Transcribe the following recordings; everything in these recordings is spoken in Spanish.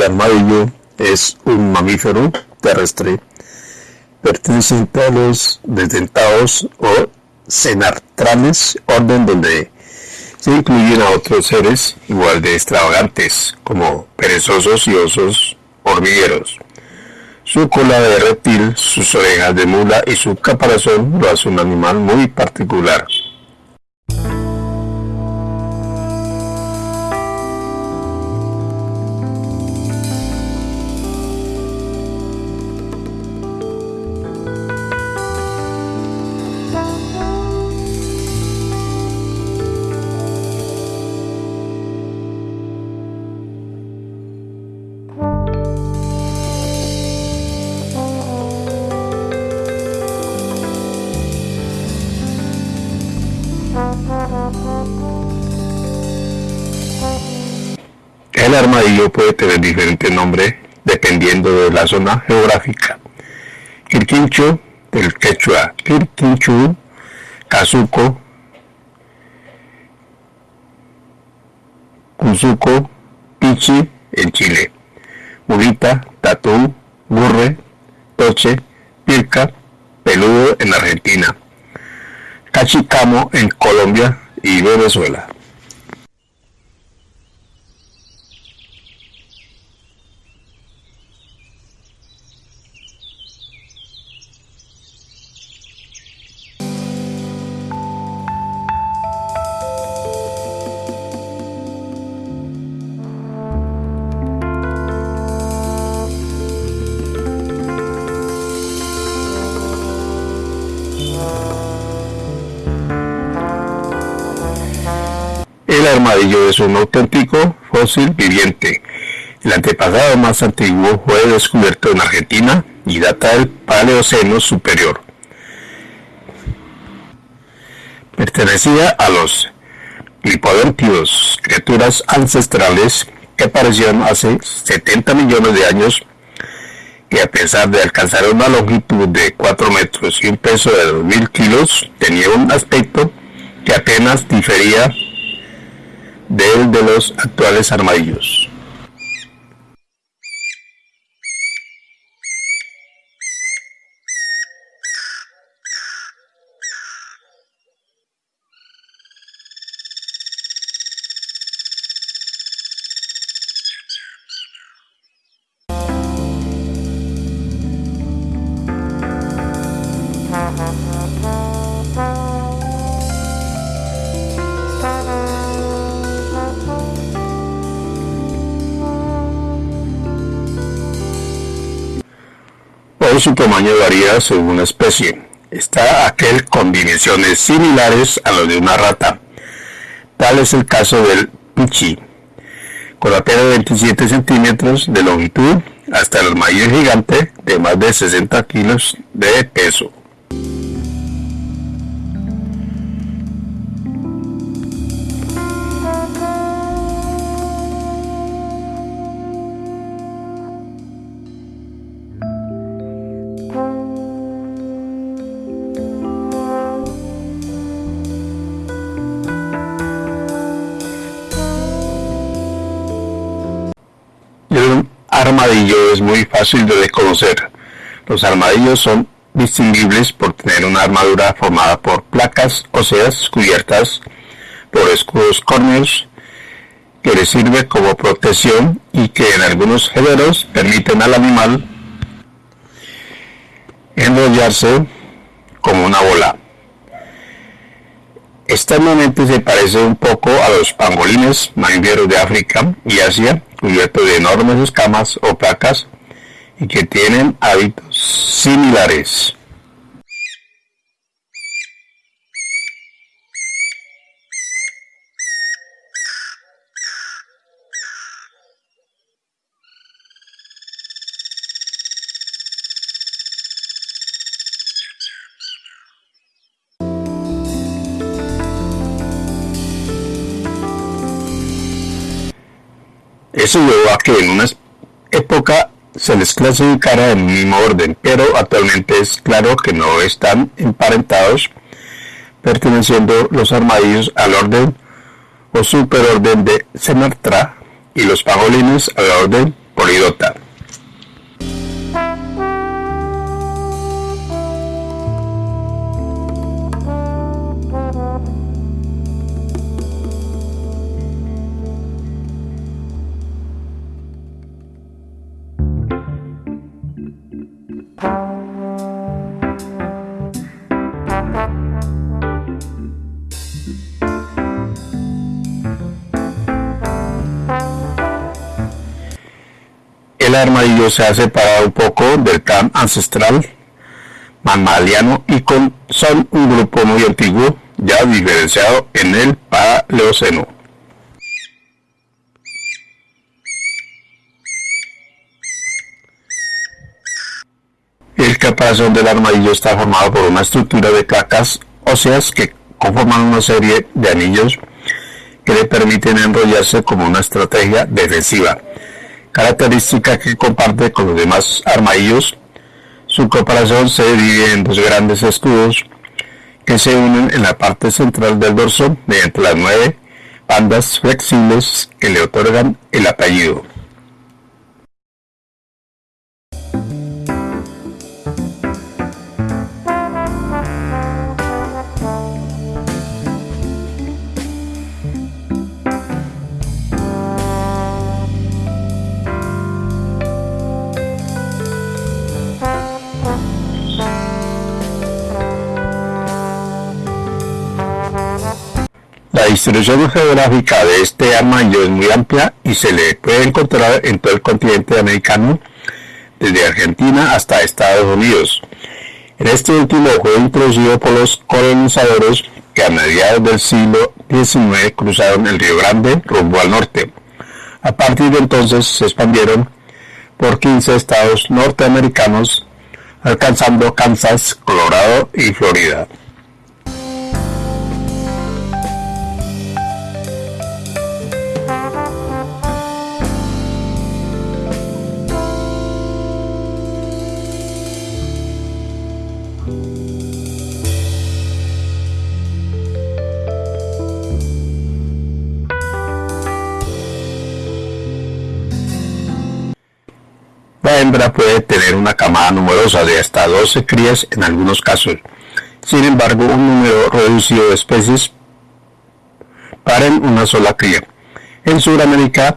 El armadillo es un mamífero terrestre perteneciente a los desdentados o cenartrales, orden donde se incluyen a otros seres igual de extravagantes, como perezosos y osos hormigueros. Su cola de reptil, sus orejas de mula y su caparazón lo hace un animal muy particular. El armadillo puede tener diferentes nombres dependiendo de la zona geográfica. Quirquincho, del quechua Quirquinchu, Cazuco, Cuzuco, Pichi, en Chile, Murita, Tatú, Burre, Toche, Pirca, Peludo en Argentina, Cachicamo en Colombia y Venezuela. Armadillo es un auténtico fósil viviente. El antepasado más antiguo fue descubierto en Argentina y data del Paleoceno superior. Pertenecía a los lipodóntidos, criaturas ancestrales que aparecieron hace 70 millones de años y a pesar de alcanzar una longitud de 4 metros y un peso de 2.000 kilos, tenía un aspecto que apenas difería del de los actuales armadillos. Su tamaño varía según la especie. Está aquel con dimensiones similares a las de una rata. Tal es el caso del pichi, con apenas 27 centímetros de longitud hasta el armadillo gigante de más de 60 kilos de peso. Armadillo es muy fácil de reconocer. Los armadillos son distinguibles por tener una armadura formada por placas óseas cubiertas por escudos córneos que le sirve como protección y que en algunos géneros permiten al animal enrollarse como una bola. Externamente se parece un poco a los pangolines mamíferos de África y Asia, cubiertos de enormes escamas o placas y que tienen hábitos similares. Eso llevó a que en una época se les clasificara en el mismo orden, pero actualmente es claro que no están emparentados, perteneciendo los armadillos al orden o superorden de Semartra y los pangolines al orden polidota. Armadillo se ha separado un poco del clan ancestral mamaliano y con, son un grupo muy antiguo, ya diferenciado en el Paleoceno. El caparazón del armadillo está formado por una estructura de placas óseas que conforman una serie de anillos que le permiten enrollarse como una estrategia defensiva característica que comparte con los demás armadillos. Su comparación se divide en dos grandes escudos que se unen en la parte central del dorso mediante las nueve bandas flexibles que le otorgan el apellido. Distribución geográfica de este armadillo es muy amplia y se le puede encontrar en todo el continente americano, desde Argentina hasta Estados Unidos. En este último fue introducido por los colonizadores que a mediados del siglo XIX cruzaron el Río Grande rumbo al norte. A partir de entonces se expandieron por 15 estados norteamericanos, alcanzando Kansas, Colorado y Florida. La hembra puede tener una camada numerosa de hasta 12 crías en algunos casos. Sin embargo, un número reducido de especies paren una sola cría. En Sudamérica,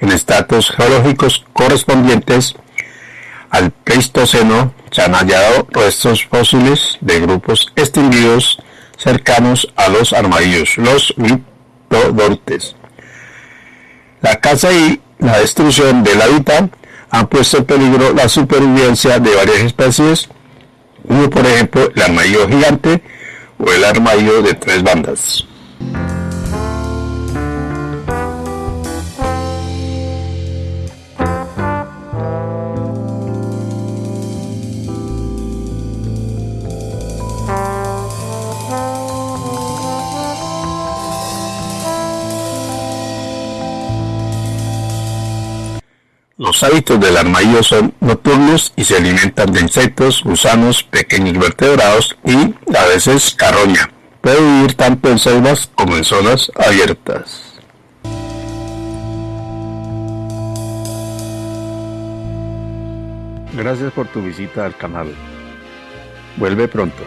en estatus geológicos correspondientes al Pleistoceno, se han hallado restos fósiles de grupos extinguidos cercanos a los armadillos, los mitodontes. La caza y la destrucción del hábitat han puesto en peligro la supervivencia de varias especies, como por ejemplo el armadillo gigante o el armadillo de tres bandas. Los hábitos del armadillo son nocturnos y se alimentan de insectos, gusanos, pequeños vertebrados y a veces carroña. Puede vivir tanto en selvas como en zonas abiertas. Gracias por tu visita al canal. Vuelve pronto.